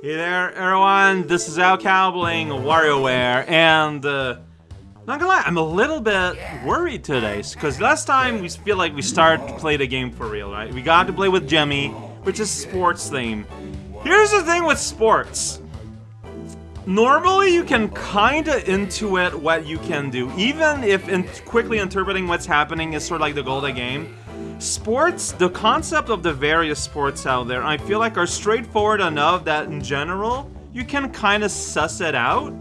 Hey there, everyone. This is Al Cowbling, WarioWare, and uh, not gonna lie, I'm a little bit worried today because last time we feel like we started to play the game for real, right? We got to play with Jimmy, which is sports theme. Here's the thing with sports. Normally, you can kinda intuit what you can do, even if in quickly interpreting what's happening is sort of like the goal of the game. Sports, the concept of the various sports out there, I feel like are straightforward enough that in general, you can kind of suss it out.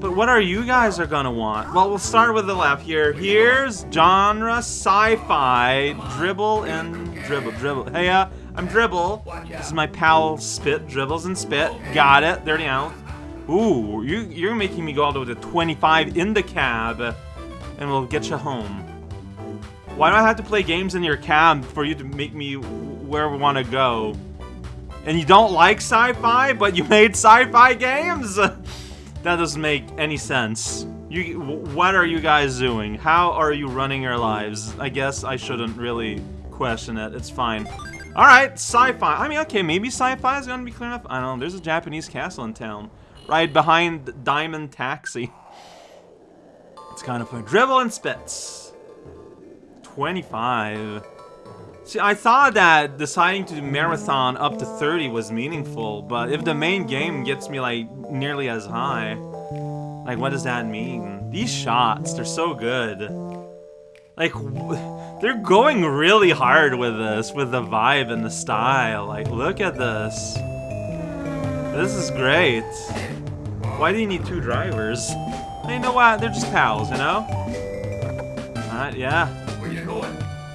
But what are you guys are gonna want? Well, we'll start with the left here. Here's genre sci-fi, dribble and dribble, dribble. Hey, uh, I'm dribble. This is my pal Spitz, dribbles and Spitz. Got it, 30 out. Ooh, you, you're making me go all the way to 25 in the cab, and we'll get you home. Why do I have to play games in your cab for you to make me where we want to go? And you don't like sci-fi, but you made sci-fi games? that doesn't make any sense. You, what are you guys doing? How are you running your lives? I guess I shouldn't really question it. It's fine. Alright, sci-fi. I mean, okay, maybe sci-fi is gonna be clear enough. I don't know. There's a Japanese castle in town. Right behind Diamond Taxi. It's kind of fun. Dribble and Spitz. 25. See, I thought that deciding to do marathon up to 30 was meaningful, but if the main game gets me, like, nearly as high, like, what does that mean? These shots, they're so good. Like, they're going really hard with this, with the vibe and the style. Like, look at this. This is great. Why do you need two drivers? You know what? They're just pals, you know? Alright, yeah.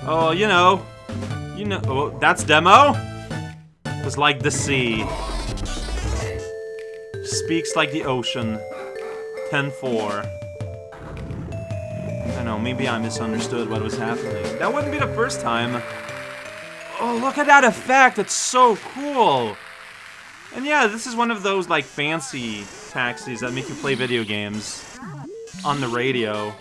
Oh, you know. You know. Oh, that's demo? Was like the sea. Speaks like the ocean. 10-4. I know, maybe I misunderstood what was happening. That wouldn't be the first time. Oh, look at that effect! It's so cool! And yeah, this is one of those, like, fancy taxis that make you play video games on the radio.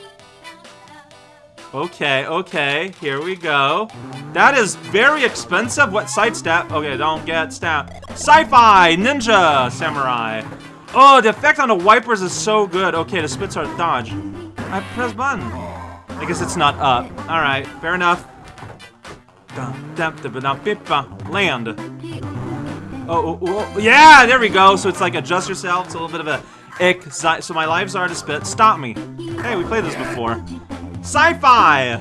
Okay, okay, here we go. That is very expensive. What sidestep? Okay, don't get stabbed. Sci-fi, ninja, samurai. Oh, the effect on the wipers is so good. Okay, the spits are dodge. I press button. I guess it's not up. All right, fair enough. Land. Oh, oh, oh, oh, yeah, there we go. So it's like adjust yourself. It's a little bit of a ick. So my lives are to spit. Stop me. Hey, we played this before. Sci-fi!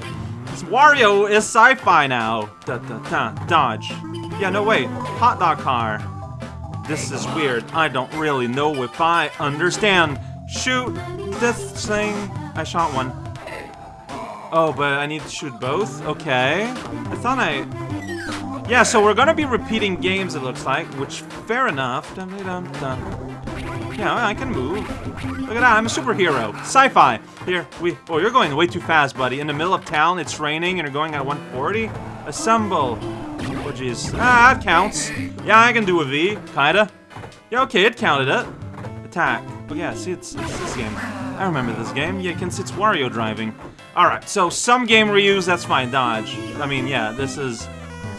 Wario is sci-fi now. Da, da, da, dodge. Yeah, no, wait. Hot dog car. This is weird. I don't really know if I understand. Shoot this thing. I shot one. Oh, but I need to shoot both? Okay. I thought I... Yeah, so we're gonna be repeating games, it looks like, which, fair enough. Dun, dun, dun. Yeah, I can move. Look at that, I'm a superhero. Sci-fi. Here, we... Oh, you're going way too fast, buddy. In the middle of town, it's raining, and you're going at 140? Assemble. Oh, jeez. Ah, that counts. Yeah, I can do a V, kinda. Yeah, okay, it counted it. Attack. Oh, yeah, see, it's, it's this game. I remember this game. Yeah, can see it's Wario driving. Alright, so some game reuse, that's fine. Dodge. I mean, yeah, this is...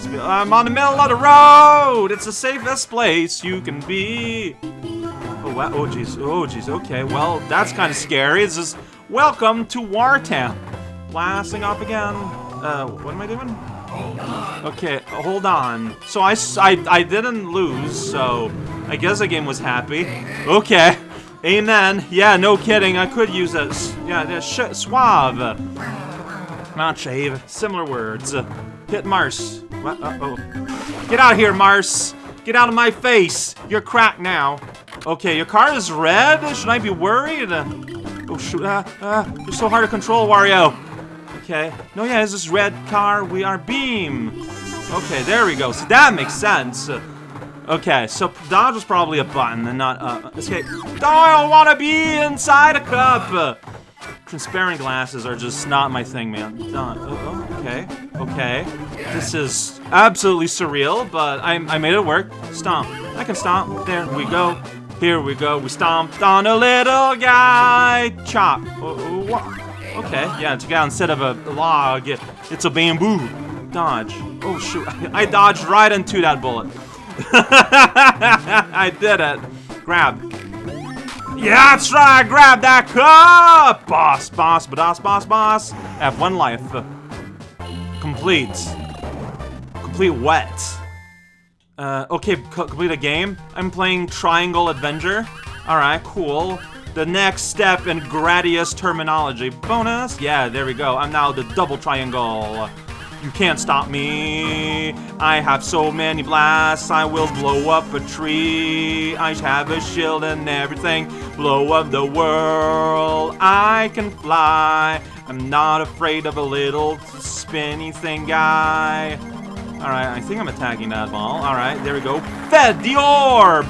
I'm on the middle of the road! It's the safest place you can be. Oh, wow. Oh, jeez. Oh, jeez. Okay, well, that's kind of scary. It's just, welcome to Wartown. Blasting off again. Uh, what am I doing? Okay, hold on. So I, I, I didn't lose, so I guess the game was happy. Okay. Amen. Yeah, no kidding. I could use a, yeah, suave. Not shave. Similar words. Hit Mars. What? Uh oh. Get out of here, Mars. Get out of my face. You're cracked now. Okay, your car is red? Should I be worried? Oh, shoot. Ah, ah, you're so hard to control, Wario. Okay. No, yeah, it's this red car. We are Beam. Okay, there we go. So that makes sense. Okay, so dodge was probably a button and not uh, escape. Oh, I don't want to be inside a cup. Transparent glasses are just not my thing, man. Uh, oh, okay, okay. This is absolutely surreal, but I, I made it work. Stomp. I can stomp. There we go. Here we go, we stomped on a little guy! Chop! Oh, oh, okay, yeah, it's a guy instead of a log, it's a bamboo. Dodge. Oh shoot, I dodged right into that bullet. I did it. Grab. Yeah, that's right. Grab that cup. Boss, boss, boss, boss, boss. Have one life. Complete. Complete wet. Uh, okay, complete a game. I'm playing Triangle Adventure. Alright, cool. The next step in Gradius terminology. Bonus? Yeah, there we go. I'm now the double triangle. You can't stop me. I have so many blasts. I will blow up a tree. I have a shield and everything. Blow up the world. I can fly. I'm not afraid of a little spinny thing guy. Alright, I think I'm attacking that ball. Alright, there we go. Fed the orb!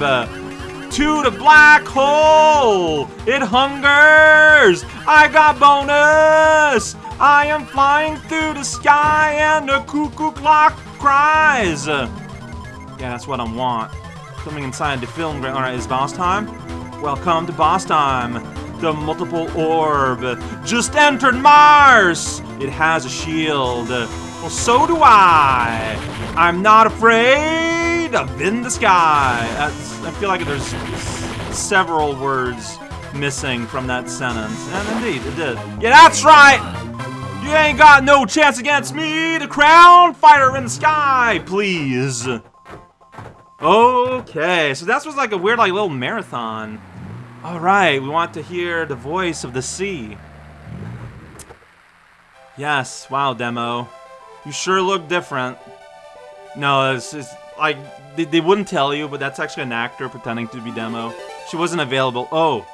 To the black hole! It hungers! I got bonus! I am flying through the sky and the cuckoo clock cries! Yeah, that's what I want. Coming inside the film ground. Alright, is boss time? Welcome to boss time. The multiple orb. Just entered Mars! It has a shield. Well, so do I. I'm not afraid of in the sky. That's, I feel like there's several words missing from that sentence. And indeed, it did. Yeah, that's right! You ain't got no chance against me, the crown fighter in the sky, please. Okay, so that was like a weird like little marathon. Alright, we want to hear the voice of the sea. Yes, wow, demo. You sure look different. No, it's, it's like, they, they wouldn't tell you, but that's actually an actor pretending to be Demo. She wasn't available. Oh.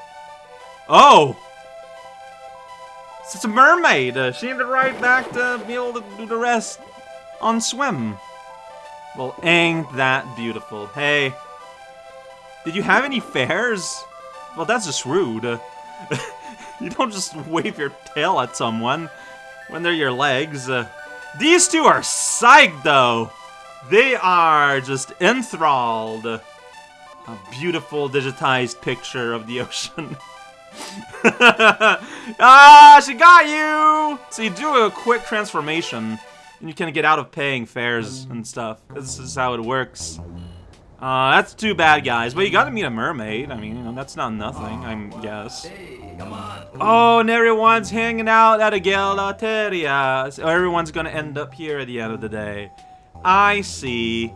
Oh! It's a mermaid! Uh, she ended right back to be able to do the rest on swim. Well, ain't that beautiful. Hey, did you have any fares? Well, that's just rude. you don't just wave your tail at someone when they're your legs. Uh, these two are psyched, though. They are just enthralled. A beautiful digitized picture of the ocean. ah, she got you! So you do a quick transformation, and you can get out of paying fares and stuff. This is how it works. Uh, that's too bad, guys. But you gotta meet a mermaid. I mean, you know, that's not nothing, I guess. Oh, and everyone's hanging out at a Gelateria. So everyone's gonna end up here at the end of the day. I see.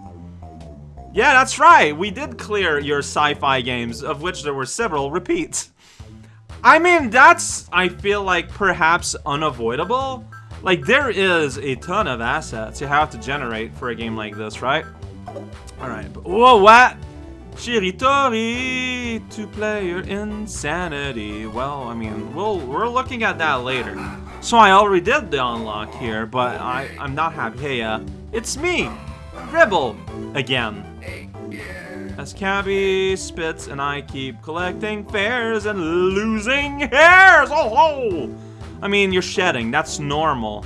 Yeah, that's right. We did clear your sci-fi games, of which there were several repeats. I mean, that's, I feel like, perhaps unavoidable. Like, there is a ton of assets you have to generate for a game like this, right? Alright, whoa, what? Shiritori, two-player insanity. Well, I mean, we'll, we're looking at that later. So I already did the unlock here, but I, I'm not happy. Hey, uh, it's me, Rebel, again. As Cabby spits and I keep collecting fares and losing hairs. Oh, oh! I mean, you're shedding. That's normal.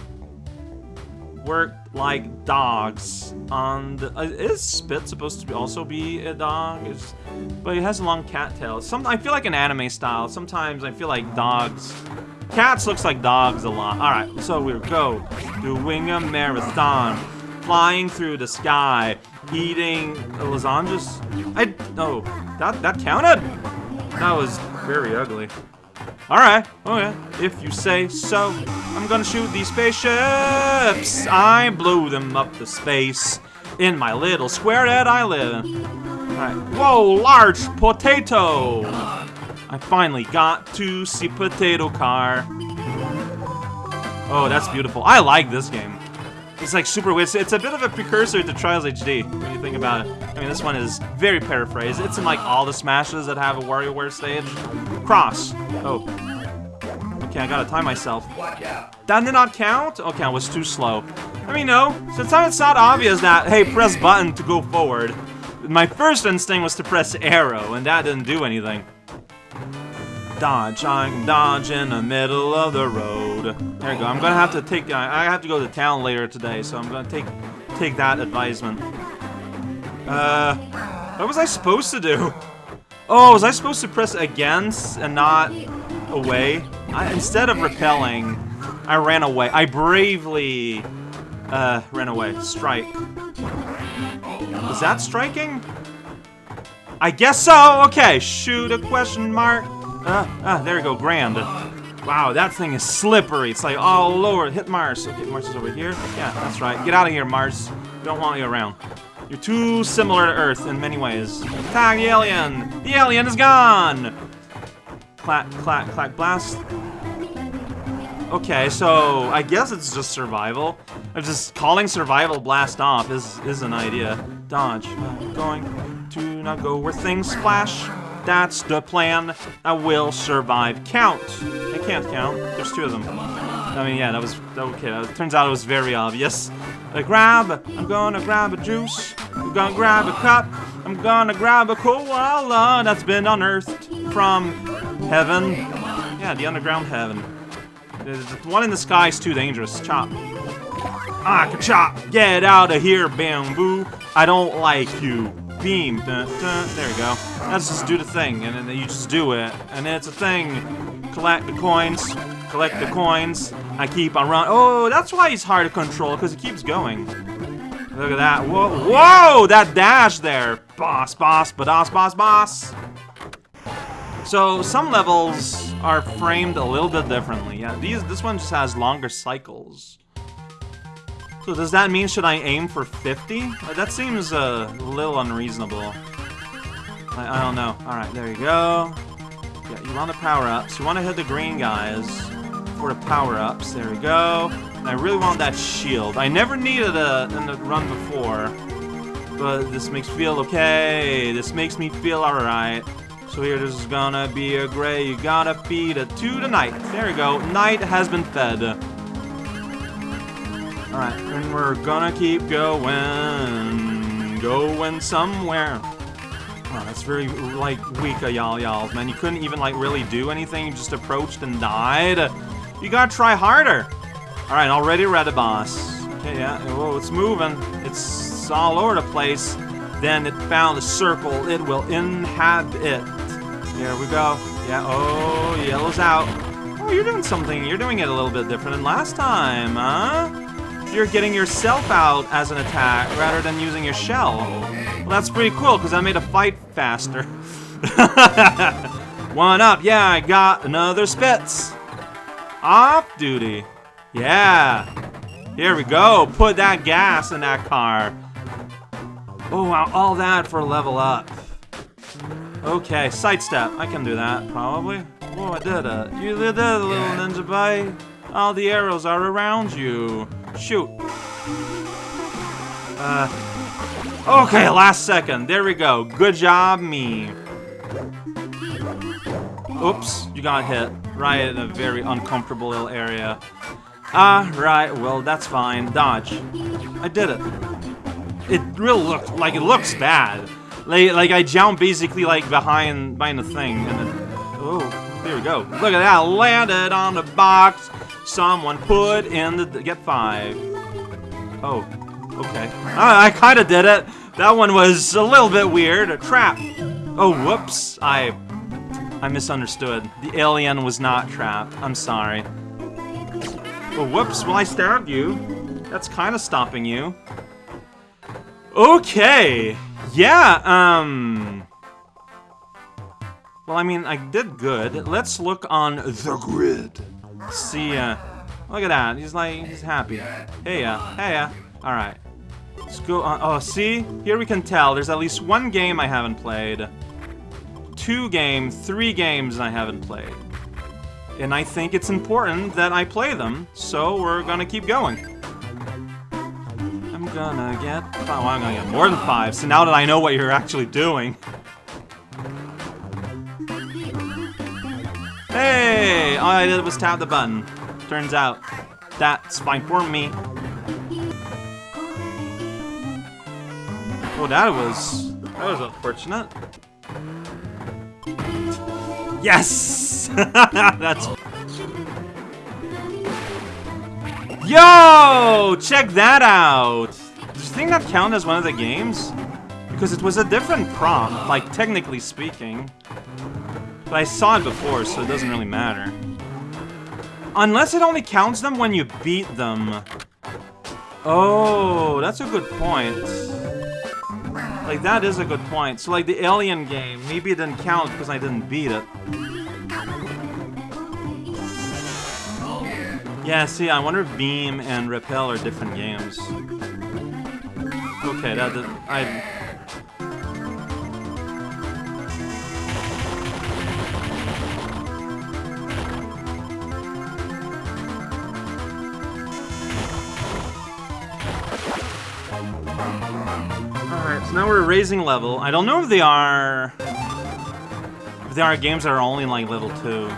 Work like dogs on the... Uh, is Spitz supposed to be also be a dog? It's, but it has a long cat tail. Some, I feel like an anime style. Sometimes I feel like dogs... Cats looks like dogs a lot. Alright, so we go. Doing a marathon. Flying through the sky. Eating lasagnas. I... Oh, that, that counted? That was very ugly. Alright, oh yeah, if you say so. I'm gonna shoot these spaceships. I blew them up to space in my little square that I live in. Alright, whoa, large potato! I finally got to see Potato Car. Oh, that's beautiful. I like this game. It's like super weird. It's a bit of a precursor to Trials HD when you think about it. I mean, this one is very paraphrased. It's in like all the Smashes that have a WarioWare stage. Cross. Oh. Okay, I gotta time myself. That did not count? Okay, I was too slow. I mean, no. Since it's not obvious that, hey, press button to go forward, my first instinct was to press arrow, and that didn't do anything. Dodge, I can dodge in the middle of the road. There you go. I'm gonna have to take. I have to go to town later today, so I'm gonna take take that advisement. Uh, what was I supposed to do? Oh, was I supposed to press against and not away? I, instead of repelling, I ran away. I bravely uh, ran away. Strike. Is that striking? I guess so. Okay, shoot a question mark. Uh, ah, there you go, grand. Wow, that thing is slippery. It's like all over. Hit Mars. Okay, Mars is over here. Yeah, that's right. Get out of here, Mars. We don't want you around. You're too similar to Earth in many ways. Tag the alien! The alien is gone! Clack, clack, clack, blast. Okay, so I guess it's just survival. I'm just calling survival blast off is is an idea. Dodge. Going to not go where things splash. That's the plan. I will survive. Count. I can't count. There's two of them. I mean, yeah, that was okay. It turns out it was very obvious. I grab. I'm gonna grab a juice. I'm gonna grab a cup. I'm gonna grab a koala that's been unearthed from heaven. Yeah, the underground heaven. The one in the sky is too dangerous. Chop. Ah, chop! Get out of here, bamboo! I don't like you. Beam. Dun, dun. There we go. Let's just do the thing, and then you just do it. And then it's a thing. Collect the coins. Collect the coins. I keep on running. Oh, that's why he's hard to control, because he keeps going. Look at that. Whoa, whoa! That dash there. Boss, boss, boss, boss, boss. So some levels are framed a little bit differently. Yeah, these this one just has longer cycles. So does that mean should I aim for 50? Uh, that seems a little unreasonable. I, I don't know. Alright, there you go. Yeah, you want the power-ups. You want to hit the green guys for the power-ups. There we go. And I really want that shield. I never needed in the run before. But this makes me feel okay. This makes me feel alright. So here, this is gonna be a gray. You gotta feed it to the. There we go. Knight has been fed. Alright, and we're gonna keep going. Going somewhere. Oh, that's very, like, weak of y'all y'all, man. You couldn't even, like, really do anything. You just approached and died. You gotta try harder. Alright, already read a boss. Okay, yeah. Whoa, it's moving. It's all over the place. Then it found a circle. It will inhabit it. Here we go. Yeah, oh, yellow's out. Oh, you're doing something. You're doing it a little bit different than last time, huh? You're getting yourself out as an attack rather than using your shell. Well, that's pretty cool, because that made a fight faster. One up. Yeah, I got another Spitz. Off duty. Yeah. Here we go. Put that gas in that car. Oh, wow. All that for a level up. Okay, sidestep. I can do that, probably. Oh, I did it. You did it, little ninja boy. All the arrows are around you. Shoot. Uh, okay, last second. There we go. Good job, me. Oops, you got hit. Right in a very uncomfortable little area. Ah, right, well, that's fine. Dodge. I did it. It really looked like it looks bad. Like, like I jumped basically like behind behind the thing and then oh there we go. Look at that, landed on the box. Someone put in the get five. Oh, okay. I, I kind of did it. That one was a little bit weird. A trap. Oh, whoops. I I misunderstood. The alien was not trapped. I'm sorry. Oh, whoops. Well, I stabbed you. That's kind of stopping you. Okay. Yeah, um... Well, I mean, I did good. Let's look on the grid. See, uh... Look at that. He's like, he's happy. Hey, yeah. Hey, yeah. Alright. Let's go on. Oh, see? Here we can tell. There's at least one game I haven't played. Two games, three games I haven't played. And I think it's important that I play them, so we're gonna keep going gonna get five. Well, I'm gonna get more than five. So now that I know what you're actually doing. Hey! All I did was tap the button. Turns out, that's fine for me. Oh, that was... That was unfortunate. Yes! that's... Yo! Check that out! Does you think that count as one of the games? Because it was a different prompt, like, technically speaking. But I saw it before, so it doesn't really matter. Unless it only counts them when you beat them. Oh, that's a good point. Like, that is a good point. So, like, the Alien game, maybe it didn't count because I didn't beat it. Yeah, see, I wonder if Beam and Repel are different games. Okay, that I... Alright, so now we're raising level. I don't know if they are... If they are games that are only like level 2.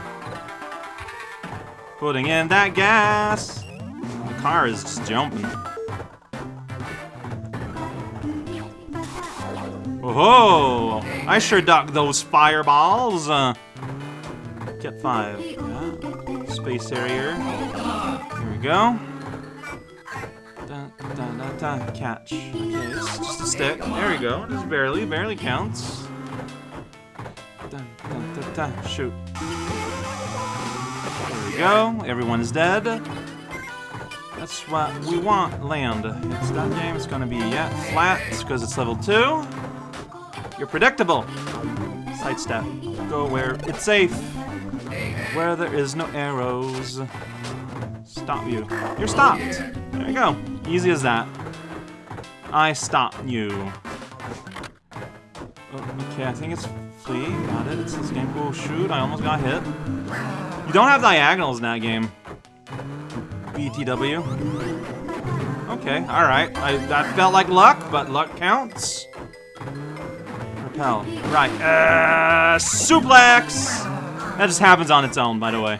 Putting in that gas! The car is just jumping. Oh, I sure ducked those fireballs. Uh, get five. Yeah. Space Harrier. Here we go. Dun, dun, dun, dun. Catch. Okay, it's just a stick. There we go. Just barely, barely counts. Dun, dun, dun, dun. Shoot. There we go. Everyone's dead. That's what we want, land. It's that game, it's gonna be, yeah, flat, because it's level 2. You're predictable. Sidestep. Go where it's safe. Where there is no arrows. Stop you. You're stopped. There you go. Easy as that. I stop you. Okay, I think it's Flea. Got it. It's this game. Oh, shoot. I almost got hit. You don't have diagonals in that game. BTW. Okay, alright. I That felt like luck, but luck counts. Repel. Right. Uh, suplex! That just happens on its own, by the way.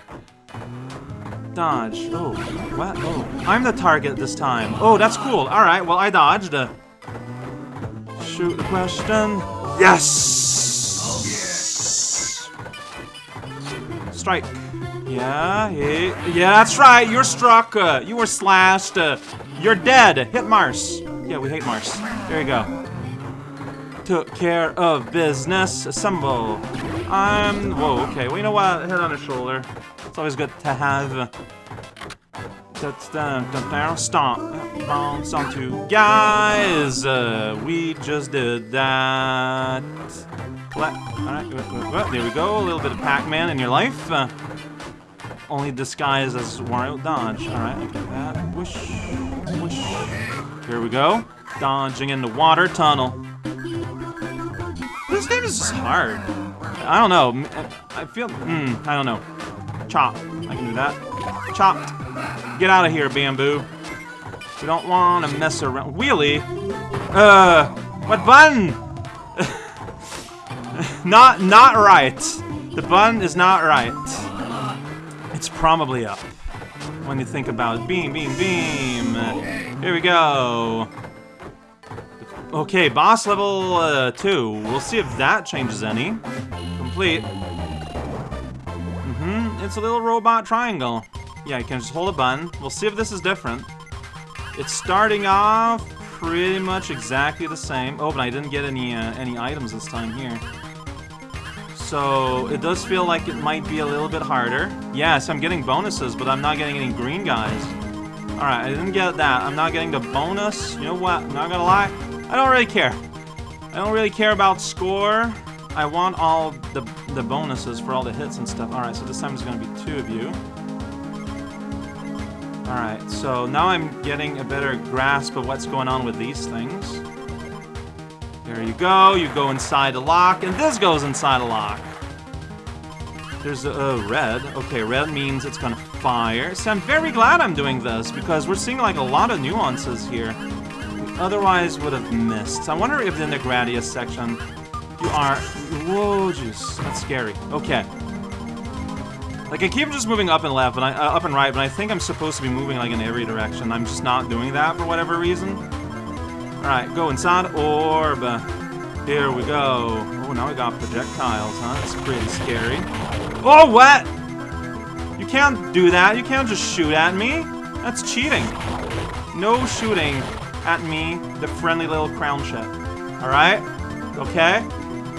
Dodge. Oh, what? Oh, I'm the target this time. Oh, that's cool. Alright, well, I dodged. Shoot the question. Yes! Strike. Yeah, yeah, yeah, that's right. You're struck. Uh, you were slashed. Uh, you're dead. Hit Mars. Yeah, we hate Mars. There you go. Took care of business. Assemble. I'm. Whoa. Okay. Well, you know what? Head on his shoulder. It's always good to have. Stomp. Bounce onto guys. Uh, we just did that. What? Alright, there we go. A little bit of Pac-Man in your life. Uh, only disguised as Wario Dodge. Alright, look at that. Whoosh, whoosh. Here we go. Dodging in the water tunnel. This game is hard. I don't know. I feel. Hmm, I don't know. Chop. I can do that. Chopped. Get out of here, bamboo. We don't want to mess around. Wheelie? Uh, what button? not, not right. The button is not right. It's probably up. When you think about it. Beam, beam, beam. Here we go. Okay, boss level uh, 2. We'll see if that changes any. Complete. It's a little robot triangle. Yeah, you can just hold a button. We'll see if this is different. It's starting off pretty much exactly the same. Oh, but I didn't get any uh, any items this time here. So it does feel like it might be a little bit harder. Yes, I'm getting bonuses, but I'm not getting any green guys. Alright, I didn't get that. I'm not getting the bonus. You know what? I'm not gonna lie. I don't really care. I don't really care about score. I want all the, the bonuses for all the hits and stuff. Alright, so this time it's gonna be two of you. Alright, so now I'm getting a better grasp of what's going on with these things. There you go, you go inside a lock, and this goes inside a lock. There's a uh, red. Okay, red means it's gonna fire. So I'm very glad I'm doing this, because we're seeing like a lot of nuances here. We otherwise would have missed. I wonder if in the Gradius section you are... Whoa, jeez, that's scary. Okay. Like, I keep just moving up and left, but I, uh, up and right, but I think I'm supposed to be moving, like, in every direction. I'm just not doing that for whatever reason. Alright, go inside orb. Here we go. Oh, now we got projectiles, huh? That's pretty scary. Oh, what? You can't do that. You can't just shoot at me. That's cheating. No shooting at me, the friendly little crown ship. Alright? Okay?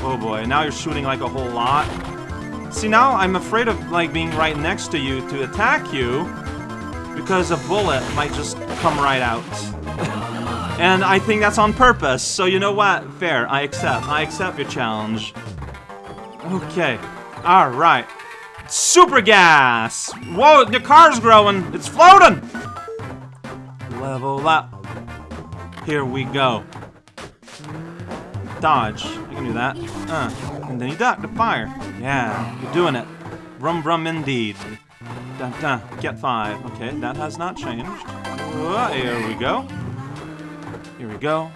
Oh boy, now you're shooting like a whole lot. See, now I'm afraid of, like, being right next to you to attack you because a bullet might just come right out. And I think that's on purpose, so you know what? Fair, I accept. I accept your challenge. Okay, alright. Super gas! Whoa, the car's growing! It's floating! Level up. Here we go. Dodge. You can do that. Uh, and then you duck the fire. Yeah, you're doing it. Rum rum indeed. Dun, dun. Get five. Okay, that has not changed. Here we go. Here we go.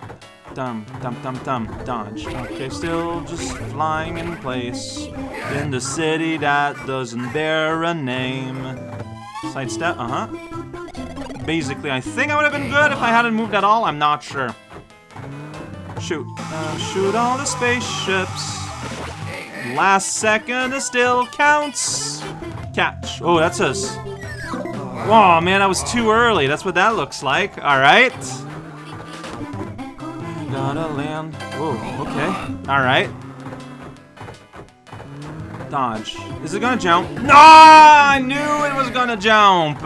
Dum, dum, dum, dum. Dodge. Okay, still just flying in place. In the city that doesn't bear a name. Sidestep, uh-huh. Basically, I think I would have been good if I hadn't moved at all. I'm not sure. Shoot. Uh, shoot all the spaceships. Last second it still counts. Catch. Oh, that's us. Oh, man, I was too early. That's what that looks like. All right. Gotta land. Oh, okay. All right. Dodge. Is it gonna jump? No! I knew it was gonna jump!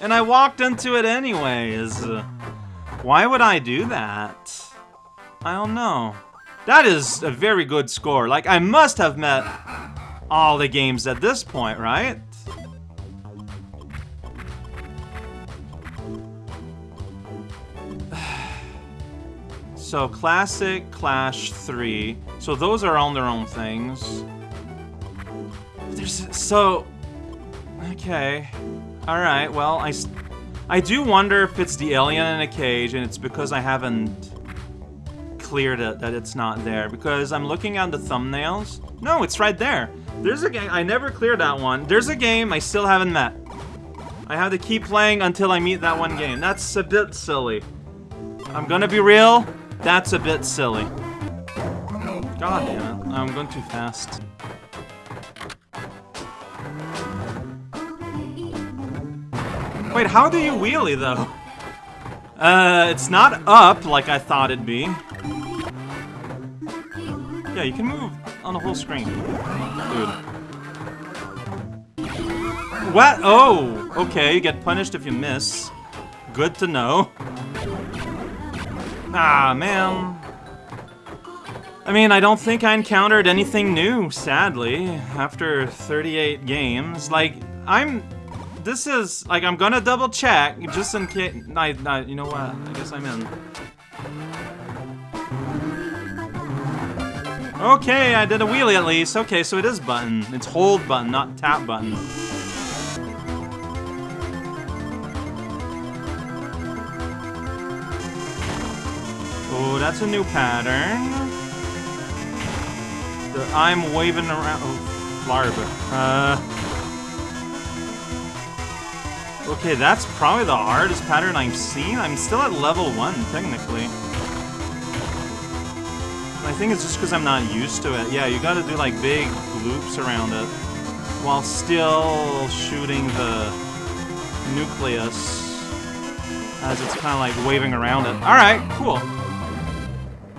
and I walked into it anyways. why would I do that? I don't know. That is a very good score. Like, I must have met all the games at this point, right? so, Classic, Clash 3. So those are on their own things. There's... So... Okay. Alright, well, I... I do wonder if it's the alien in a cage and it's because I haven't cleared it that it's not there because I'm looking at the thumbnails. No, it's right there. There's a game, I never cleared that one. There's a game I still haven't met. I have to keep playing until I meet that one game. That's a bit silly. I'm gonna be real, that's a bit silly. God damn it, I'm going too fast. Wait, how do you wheelie though? Uh, it's not up like I thought it'd be. Yeah, you can move on the whole screen. Dude. What? Oh! Okay, you get punished if you miss. Good to know. Ah, man. I mean, I don't think I encountered anything new, sadly, after 38 games. Like, I'm... This is... Like, I'm gonna double check, just in case... I, I, you know what? I guess I'm in. Okay, I did a wheelie at least. Okay, so it is button. It's hold button, not tap button. Oh, that's a new pattern. The I'm waving around. Oh, larva. Uh. Okay, that's probably the hardest pattern I've seen. I'm still at level 1, technically. Think it's just because I'm not used to it. Yeah, you gotta do like big loops around it while still shooting the nucleus as it's kind of like waving around it. Alright, cool.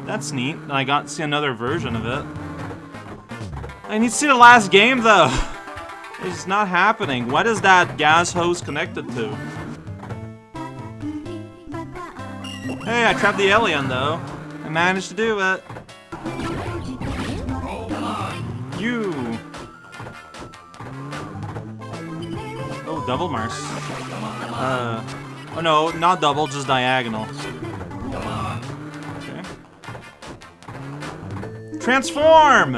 That's neat. I got to see another version of it. I need to see the last game though. It's not happening. What is that gas hose connected to? Hey, I trapped the alien though. I managed to do it. Double Mars. Uh, oh no, not double, just diagonal. Okay. Transform!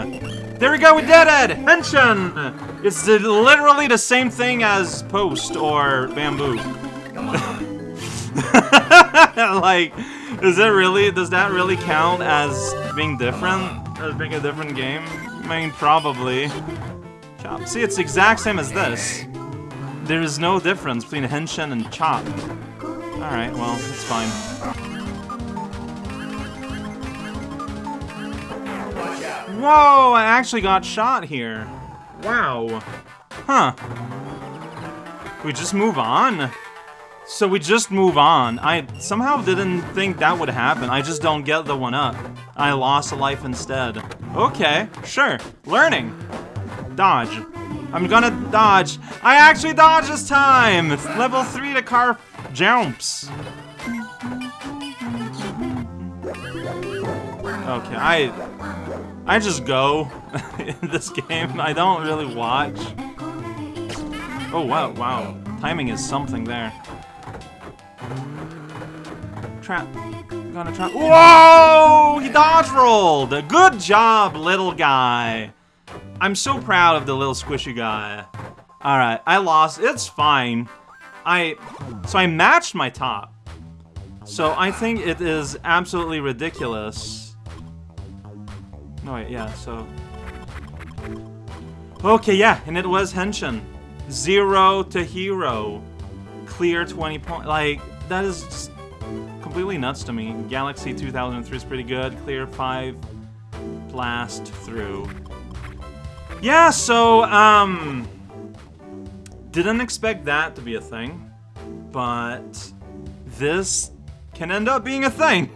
There we go, we did it! Henshin! It's the, literally the same thing as Post or Bamboo. like, is it really, does that really count as being different? As being a different game? I mean, probably. See, it's the exact same as this. There is no difference between Henshin and Chop. Alright, well, it's fine. Whoa, I actually got shot here. Wow. Huh. We just move on? So we just move on. I somehow didn't think that would happen. I just don't get the one up. I lost a life instead. Okay, sure. Learning. Dodge. I'm gonna dodge. I actually dodge this time! It's level 3 the car jumps. Okay, I I just go in this game. I don't really watch. Oh wow, wow. Timing is something there. Trap. Gonna trap. Whoa! He dodge rolled! Good job, little guy. I'm so proud of the little squishy guy. Alright, I lost. It's fine. I... So I matched my top. So I think it is absolutely ridiculous. No, wait, yeah, so... Okay, yeah, and it was Henshin. Zero to hero. Clear 20 point. Like, that is just completely nuts to me. Galaxy 2003 is pretty good. Clear 5. Blast through. Yeah, so, um... Didn't expect that to be a thing. But... This can end up being a thing.